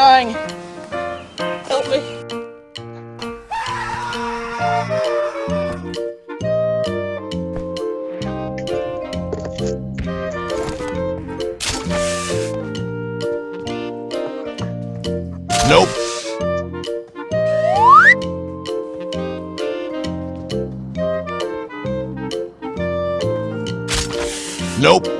Dying. Help me. Nope. Nope.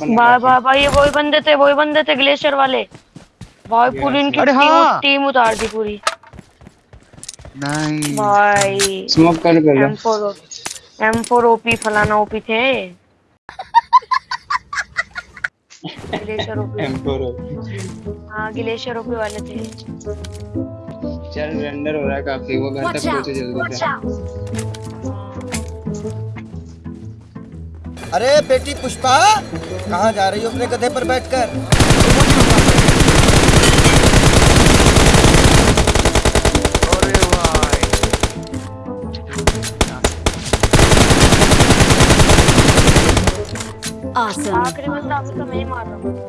Open भाई भाई भाई ये वही बंदे थे वही बंदे थे ग्लेशियर वाले। भाई पूरी इनकी टीम, हाँ। टीम उतार दी पूरी। नहीं भाई। स्मोक कर फोर ओपी फलाना ओपी थे। ग्लेशियर ओपी हाँ ग्लेशियर ओपी वाले थे। चल रेंडर हो रहा है काफ़ी। वो घर तक पहुँचे जल्दी से। अरे बेटी पुष्पा कहाँ जा रही हो अपने गधे पर बैठकर? आखिरी में मैं मार रहा हूँ।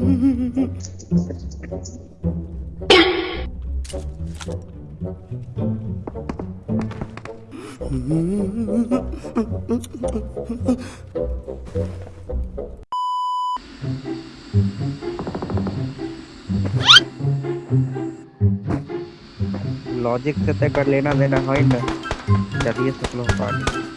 लॉजिक से तय कर लेना देना है ना चलिए सब लोग पानी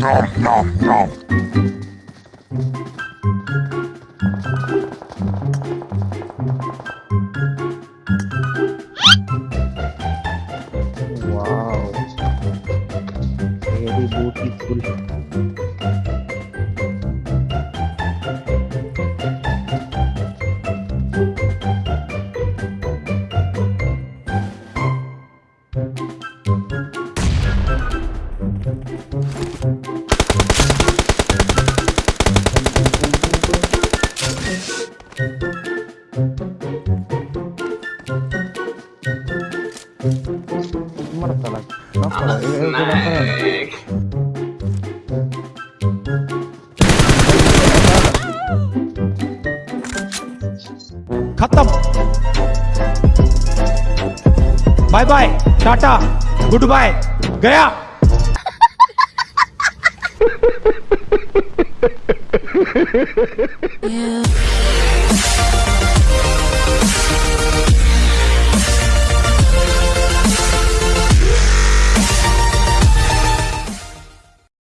nom, nom, nom. Wow. Very beautiful. खत्म bye bye tata good bye गया yeah.